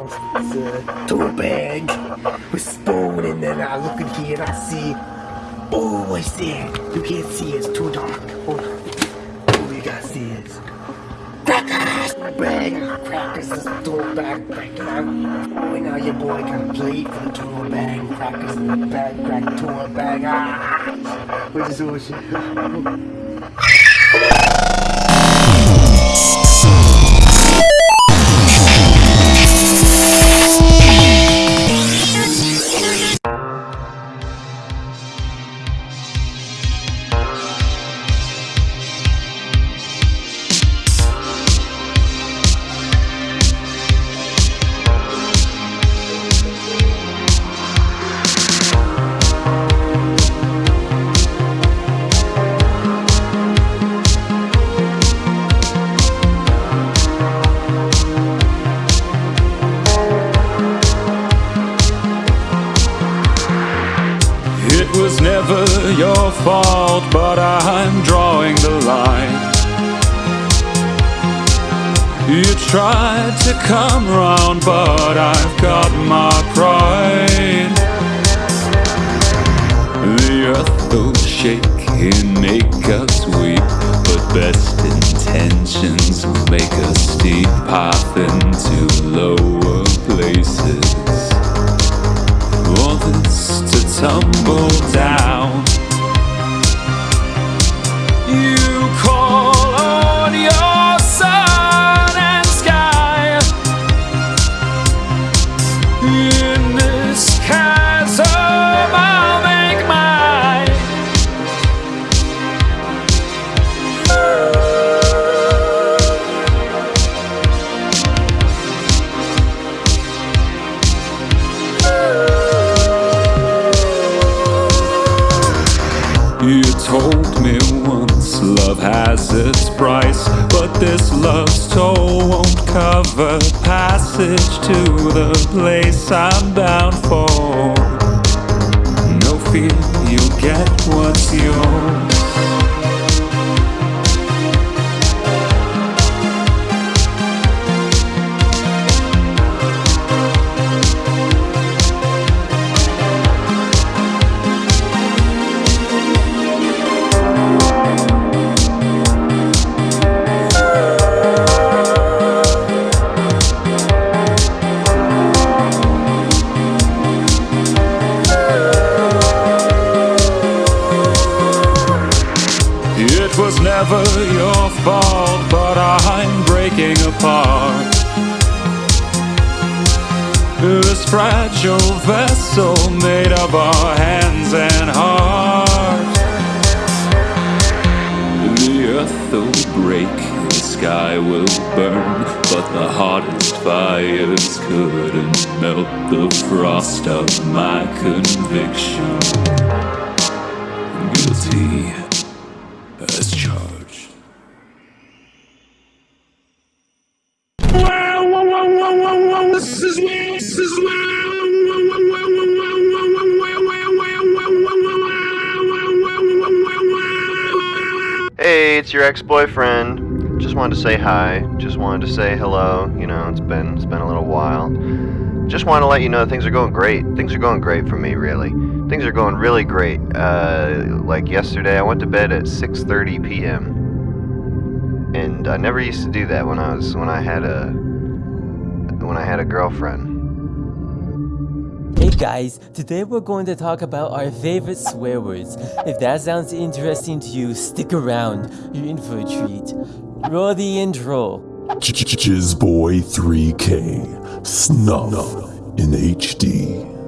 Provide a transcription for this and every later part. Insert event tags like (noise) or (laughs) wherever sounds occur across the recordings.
in my house. A bag with spoon, and then I look in here and I see. Oh, what's there? You can't see. It's too dark. Hold on. Oh, you guys see it? Crackers! Bag, I crackers, this tuna bag, crack it out. Oh, and now your boy got a plate for the tuna bag, crackers in the bag, crack tuna bag. Ah! Which is bullshit. It make us weep, but best intentions will make us steep path into lower places this to tumble down. Toll won't cover passage to the place I'm bound for. No fear, you'll get what's yours. Fragile vessel made of our hands and heart. The earth will break, the sky will burn, but the hottest fires couldn't melt the frost of my conviction. Guilty it's your ex-boyfriend. Just wanted to say hi. Just wanted to say hello. You know, it's been it's been a little while. Just wanted to let you know things are going great. Things are going great for me, really. Things are going really great. Uh, like yesterday, I went to bed at 6:30 p.m. And I never used to do that when I was when I had a when I had a girlfriend. Hey guys, today we're going to talk about our favorite swear words. If that sounds interesting to you, stick around. You're in for a treat. Roll the intro. Jizzboy 3K Snuff in HD.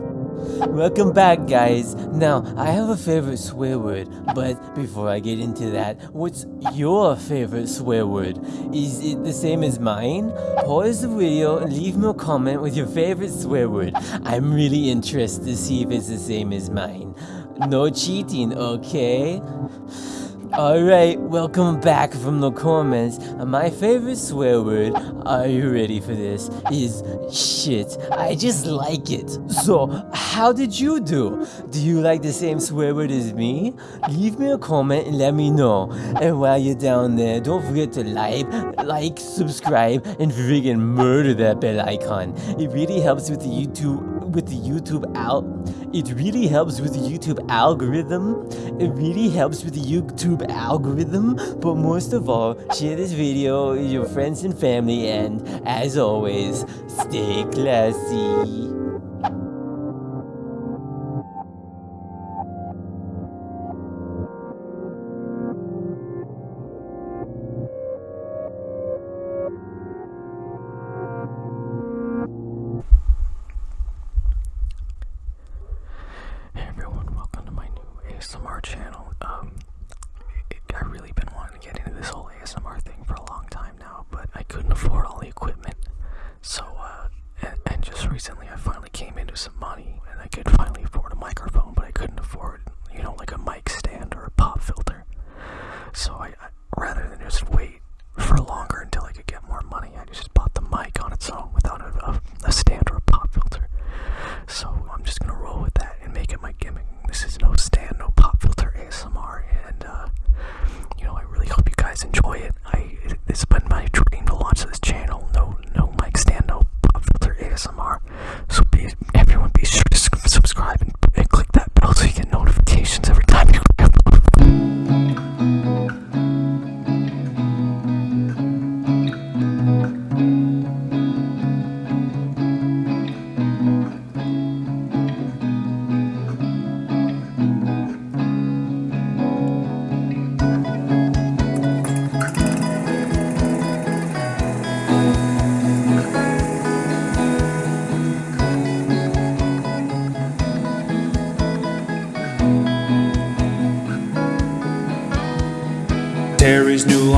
Welcome back, guys. Now, I have a favorite swear word, but before I get into that, what's your favorite swear word? Is it the same as mine? Pause the video and leave me a comment with your favorite swear word. I'm really interested to see if it's the same as mine. No cheating, okay? Alright, welcome back from the comments. My favorite swear word, are you ready for this? Is shit. I just like it. So, how did you do? Do you like the same swear word as me? Leave me a comment and let me know. And while you're down there, don't forget to like, like, subscribe, and friggin' murder that bell icon. It really helps with the YouTube with the YouTube out. It really helps with the YouTube algorithm. It really helps with the YouTube algorithm. But most of all, share this video with your friends and family. And as always, stay classy. ASMR channel. Um, it, I've really been wanting to get into this whole ASMR thing for a long time now, but I couldn't afford all the equipment. So, uh, and, and just recently I finally came into some money and I could finally afford a microphone, but I couldn't afford, you know, like a mic stand or a pop filter. So I, I rather than just wait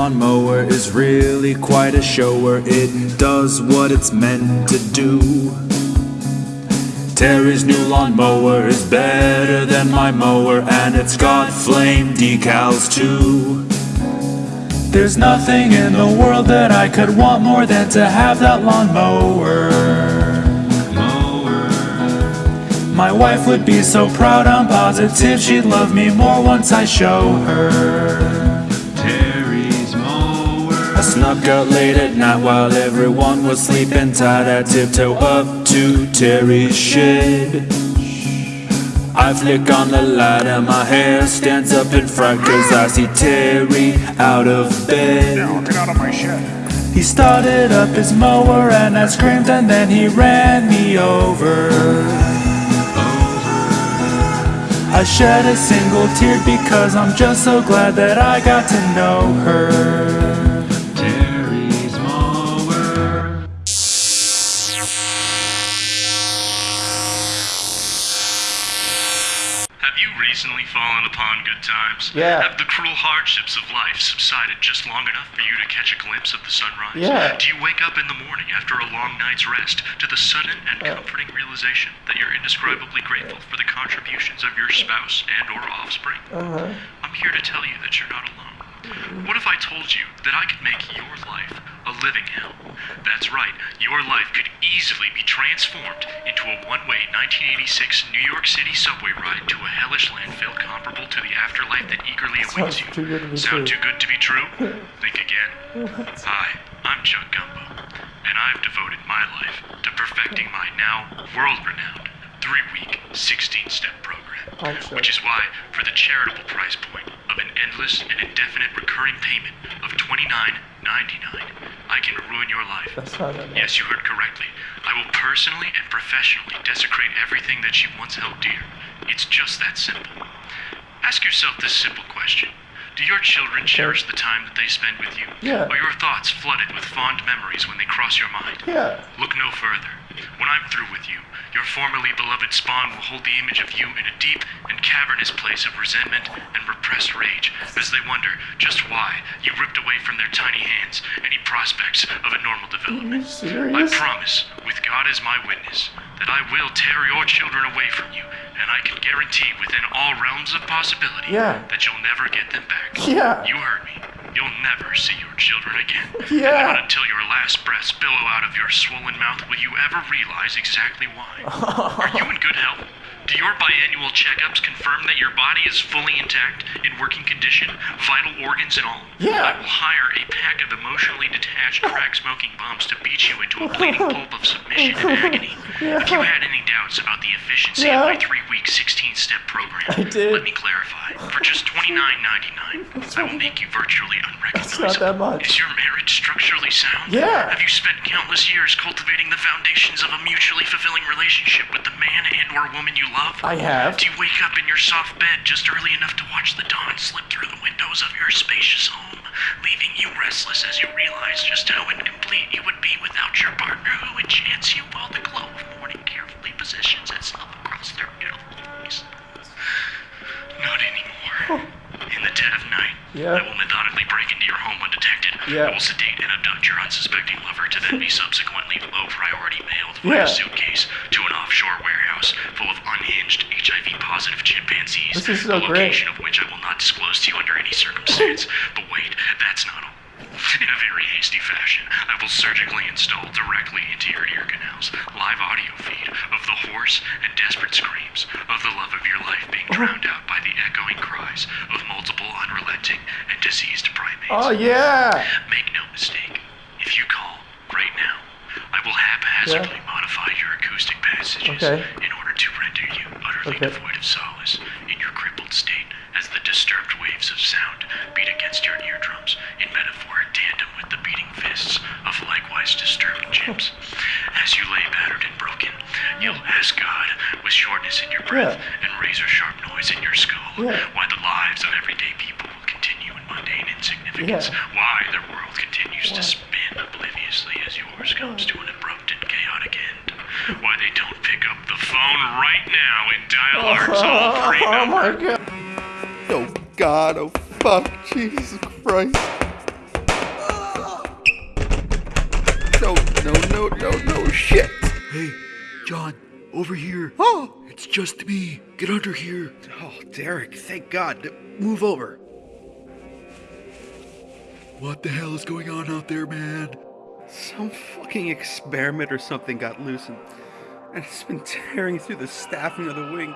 lawnmower is really quite a shower. It does what it's meant to do. Terry's new lawnmower is better than my mower, and it's got flame decals too. There's nothing in the world that I could want more than to have that lawnmower. My wife would be so proud, I'm positive she'd love me more once I show her. Snuck out late at night while everyone was sleeping tight. I tiptoe up to Terry's shed. I flick on the light and my hair stands up in fright cause I see Terry out of bed. Get out of my shed. He started up his mower and I screamed and then he ran me over. I shed a single tear because I'm just so glad that I got to know her. Have you recently fallen upon good times? Yeah. Have the cruel hardships of life subsided just long enough for you to catch a glimpse of the sunrise? Yeah. Do you wake up in the morning after a long night's rest to the sudden and comforting realization that you're indescribably grateful for the contributions of your spouse and or offspring? Uh-huh. I'm here to tell you that you're not alone. What if I told you that I could make your life a living hell? That's right, your life could easily be transformed into a one way 1986 New York City subway ride to a hellish landfill comparable to the afterlife that eagerly awaits you. too good to Sound true. too good to be true? (laughs) Think again. Hi, I'm Chuck Gumbo, and I've devoted my life to perfecting my now world renowned three week, 16 step program. Oh, I'm sure. Which is why, for the charitable price point of an endless and indefinite recurring payment of $29.99, I can ruin your life. That's not enough. Yes, you heard correctly. I will personally and professionally desecrate everything that you once held dear. It's just that simple. Ask yourself this simple question. Do your children cherish the time that they spend with you? Yeah. Are your thoughts flooded with fond memories when they cross your mind? Yeah. Look no further. When I'm through with you, your formerly beloved spawn will hold the image of you in a deep and cavernous place of resentment and repressed rage as they wonder just why you ripped away from their tiny hands any prospects of a normal development. I promise, with God as my witness, that I will tear your children away from you, and I can guarantee within all realms of possibility Yeah. that you'll never get them back. Yeah. You heard me. You'll never see your children again. (laughs) Yeah. And not until your last breaths billow out of your swollen mouth will you ever realize exactly why. (laughs) Are you in good health? Do your biannual checkups confirm that your body is fully intact, in working condition, vital organs and all? Yeah. I will hire a pack of emotionally detached crack smoking bums to beat you into a bleeding (laughs) pulp of submission and agony. If you had any doubts about the efficiency Yeah. of my three week 16 step program, I did. let me clarify. For just $29.99, I will make you virtually unrecognizable. not that much. Is your marriage structurally sound? Yeah. Have you spent countless years cultivating the foundations of a mutually fulfilling relationship with the man and or woman you love? I have. Do you wake up in your soft bed just early enough to watch the dawn slip through the windows of your spacious home, leaving you restless as you realize just how incomplete you would be without your partner who enchants you while the glow of morning carefully positions itself across their beautiful face? Not anymore. In the dead of night, Yeah. I will methodically break into your home undetected. Yeah. I will sedate and abduct your unsuspecting lover to then be subsequently low priority mailed Yeah. via suitcase to This is so the great. location of which I will not disclose to you under any circumstance. (laughs) but wait, that's not all. In a very hasty fashion, I will surgically install directly into your ear canals live audio feed of the hoarse and desperate screams of the love of your life being oh. drowned out by the echoing cries of multiple unrelenting and diseased primates. Oh yeah. Make no mistake, if you call right now, I will haphazardly modify your acoustic passages Okay. Of likewise disturbed chimps. As you lay battered and broken, you'll ask God with shortness in your breath Yeah. and razor sharp noise in your skull Yeah. why the lives of everyday people will continue in mundane insignificance, Yeah. why their world continues to spin obliviously as yours comes to an abrupt and chaotic end, why they don't pick up the phone right now and dial our (laughs) toll-free Oh my god. Oh God, oh fuck, Jesus Christ. No, no, no, no, shit. Hey, John, over here. Oh, It's just me. Get under here. oh, Derek, thank God. Move over. What the hell is going on out there, man? Some fucking experiment or something got loose and, and it's been tearing through the staffing of the wing.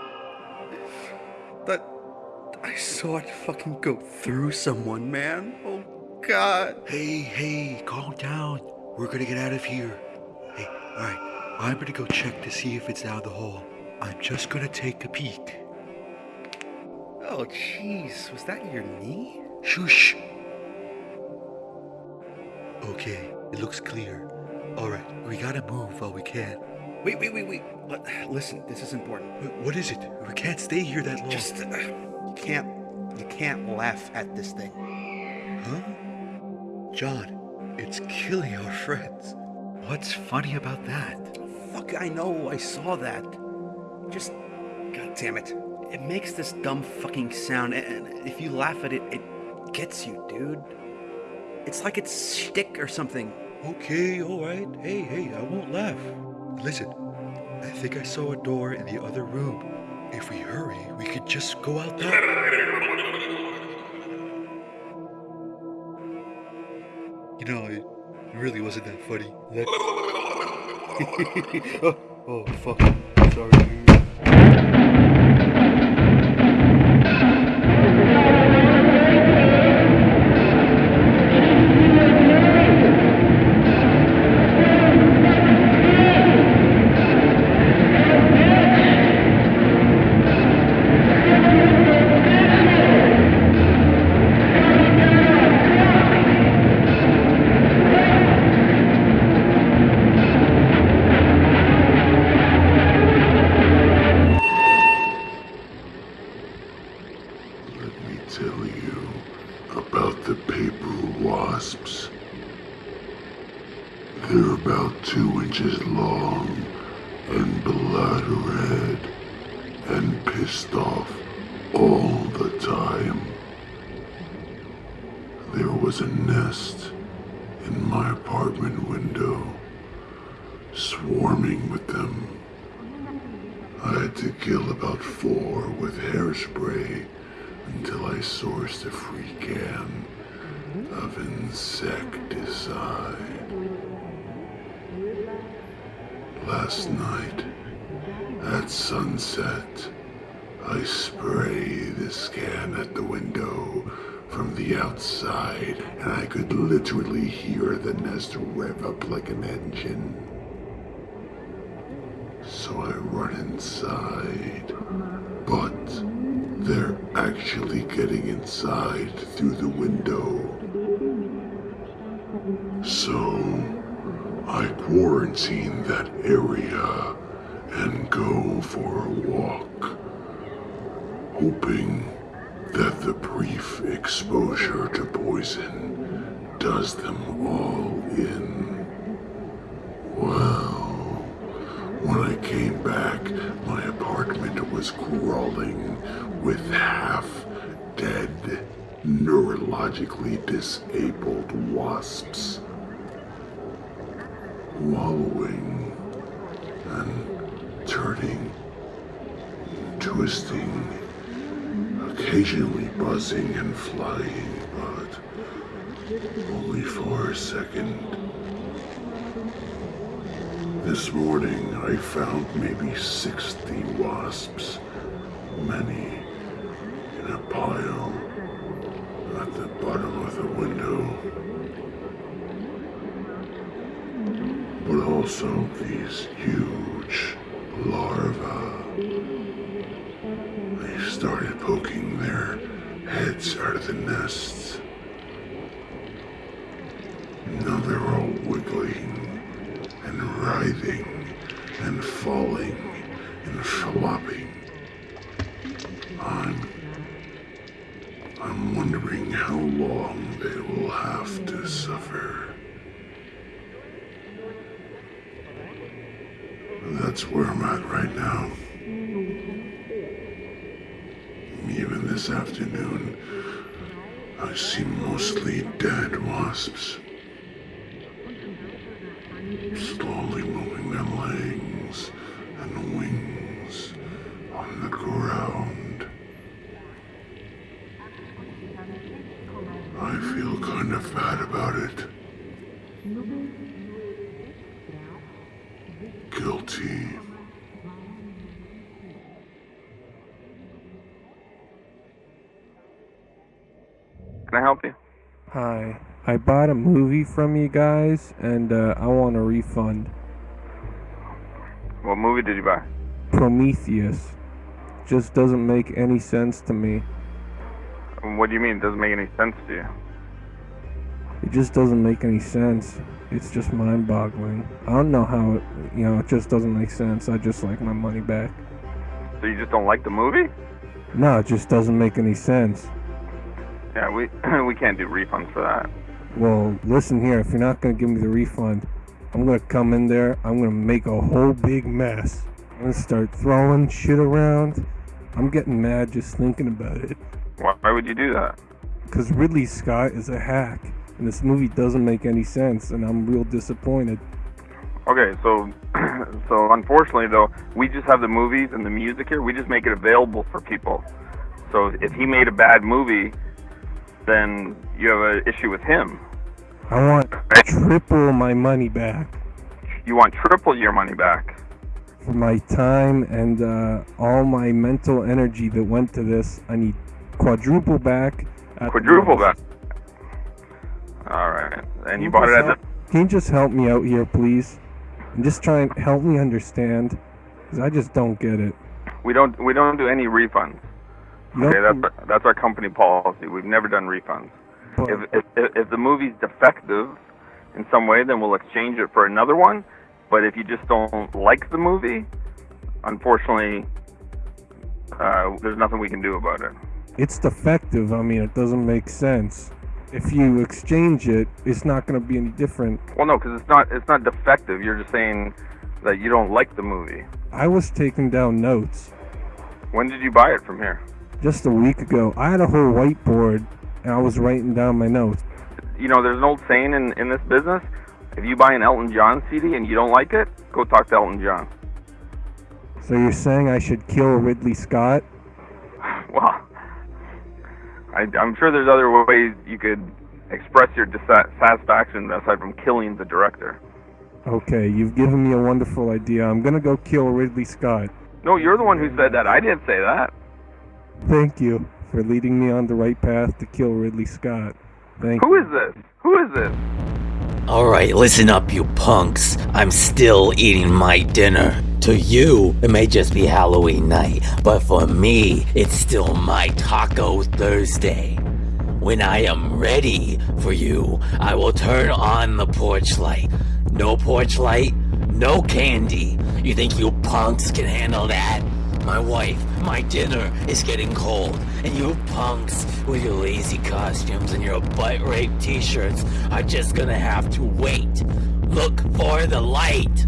But I saw it fucking go through someone, man. Oh God. Hey, hey, calm down. We're gonna get out of here. Hey, alright. I'm gonna go check to see if it's down the hall. I'm just gonna take a peek. Oh jeez, was that your knee? Shush. Okay, it looks clear. Alright, we gotta move while we can. Wait, wait, wait, wait. Li- Listen, this is important. Wh- What is it? We can't stay here that long. Just uh, you can't you can't laugh at this thing. Huh? John, it's killing our friends. What's funny about that? Fuck, I know, I saw that. Just god damn it. It makes this dumb fucking sound and if you laugh at it, it gets you, dude. It's like it's shtick or something. Okay, alright. Hey, hey, I won't laugh. Listen, I think I saw a door in the other room. If we hurry, we could just go out there. (laughs) Know, it really wasn't that funny. That... (laughs) (laughs) oh, oh, fuck. Sorry. Last night, at sunset, I spray this can at the window from the outside, and I could literally hear the nest rev up like an engine. So I run inside, but they're actually getting inside through the window. So I quarantine that area and go for a walk, hoping that the brief exposure to poison does them all in. Well, when I came back, my apartment was crawling with half dead, neurologically disabled wasps. Wallowing and turning, twisting, occasionally buzzing and flying, but only for a second. This morning I found maybe 60 wasps, many in a pile at the bottom of the window. But also these huge larvae. They started poking their heads out of the nests. Now they're all wiggling and writhing and falling and flopping. I'm. I'm wondering how long they will have to suffer. That's where I'm at right now. Even this afternoon, I see mostly dead wasps. Slowly moving their legs and wings on the ground. I feel kind of bad about it. Guilty. Can I help you? Hi. I bought a movie from you guys and uh, I want a refund. What movie did you buy? Prometheus. Just doesn't make any sense to me. What do you mean? It doesn't make any sense to you? It just doesn't make any sense. It's just mind boggling. I don't know how it, you know, it just doesn't make sense. I just like my money back. So you just don't like the movie? No, it just doesn't make any sense. Yeah, we (clears throat) we can't do refunds for that. Well, listen here, if you're not gonna give me the refund, I'm gonna come in there, I'm gonna make a whole big mess. I'm gonna start throwing shit around. I'm getting mad just thinking about it. Why, why would you do that? Because Ridley Scott is a hack, and this movie doesn't make any sense, and I'm real disappointed. Okay, so (clears throat) so unfortunately though, we just have the movies and the music here. We just make it available for people. So if he made a bad movie, then you have an issue with him. I want triple my money back You want triple your money back. for my time and uh, all my mental energy that went to this. I need quadruple back. Quadruple back. All right, and you bought it at the. Can you just help me out here, please? And just try and help me understand, because I just don't get it. We don't we don't do any refunds. You Okay, that's that's our company policy. We've never done refunds. But- if if if the movie's defective in some way, then we'll exchange it for another one. But if you just don't like the movie, unfortunately, uh, there's nothing we can do about it. It's defective. I mean, it doesn't make sense. If you exchange it, it's not going to be any different. Well, no, because it's not it's not defective. You're just saying that you don't like the movie. I was taking down notes When did you buy it from here? just a week ago. I had a whole whiteboard and I was writing down my notes. you know, there's an old saying in in this business: if you buy an Elton John CD and you don't like it, go talk to Elton John. So you're saying I should kill Ridley Scott? (sighs) Well, I, I'm sure there's other ways you could express your dissatisfaction aside from killing the director. Okay, you've given me a wonderful idea. I'm gonna go kill Ridley Scott. No, you're the one who said that. I didn't say that. Thank you for leading me on the right path to kill Ridley Scott. Thank Who you. is this? Who is this? Alright, listen up, you punks. I'm still eating my dinner. To you, it may just be Halloween night, but for me, it's still my Taco Thursday. When I am ready for you, I will turn on the porch light. No porch light, no candy. You think you punks can handle that? My wife, my dinner is getting cold, and you punks with your lazy costumes and your butt rape t-shirts are just gonna have to wait. Look for the light.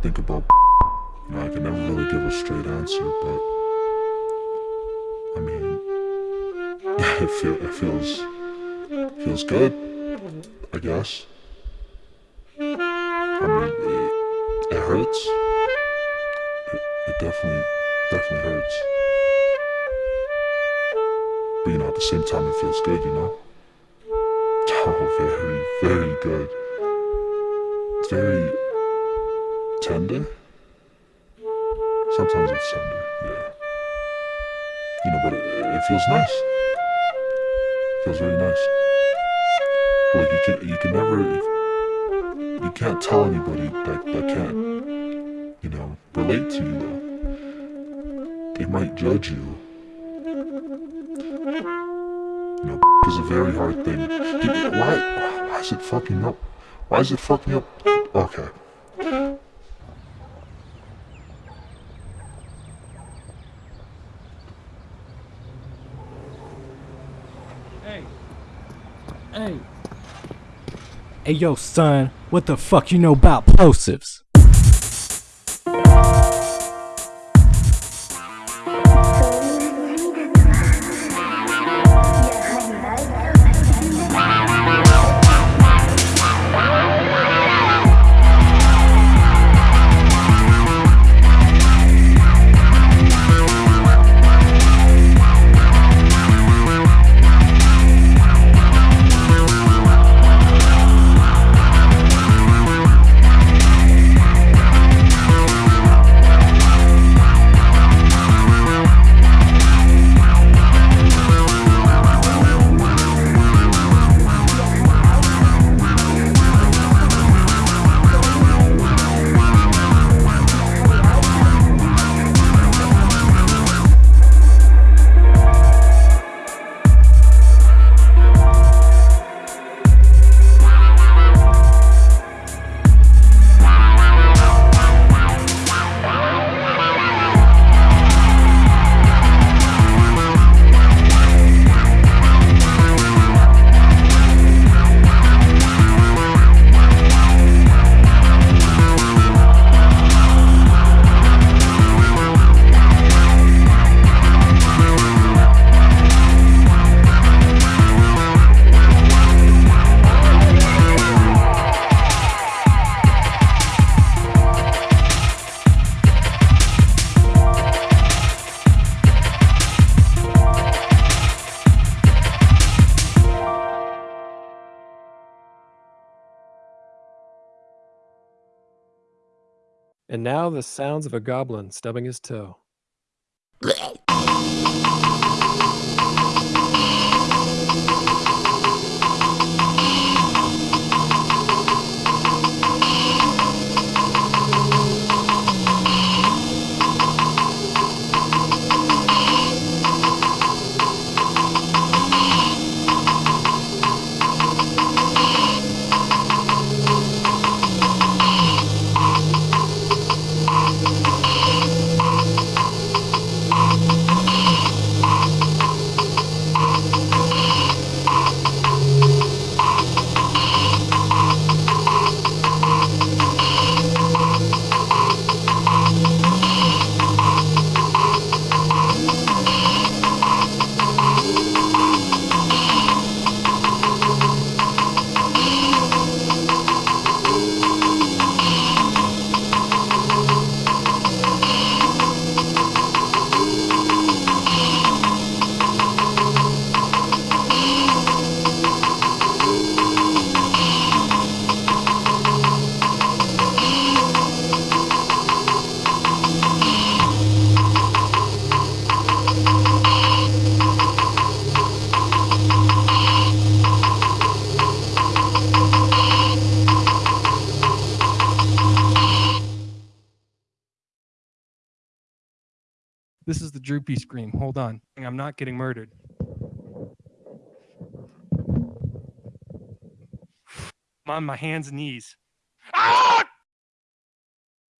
Think about. You know, I can never really give a straight answer, but I mean, (laughs) it, feel, it feels feels good, I guess. I mean, it, it hurts. It, it definitely definitely hurts. But you know, at the same time, it feels good. You know. (laughs) Oh, very very good. Very tender. Sometimes it's tender, yeah. You know, but it, it feels nice. feels very nice. Like you can, you can never, you can't tell anybody that that can't, you know, relate to you. Though. They might judge you. You know, (laughs) is a very hard thing. Why, why is it fucking up? Why is it fucking up? Okay. Hey. Hey. Hey, yo, son, what the fuck you know about plosives? Now the sounds of a goblin stubbing his toe. (laughs) droopy scream. Hold on. I'm not getting murdered. I'm on my hands and knees. Ah!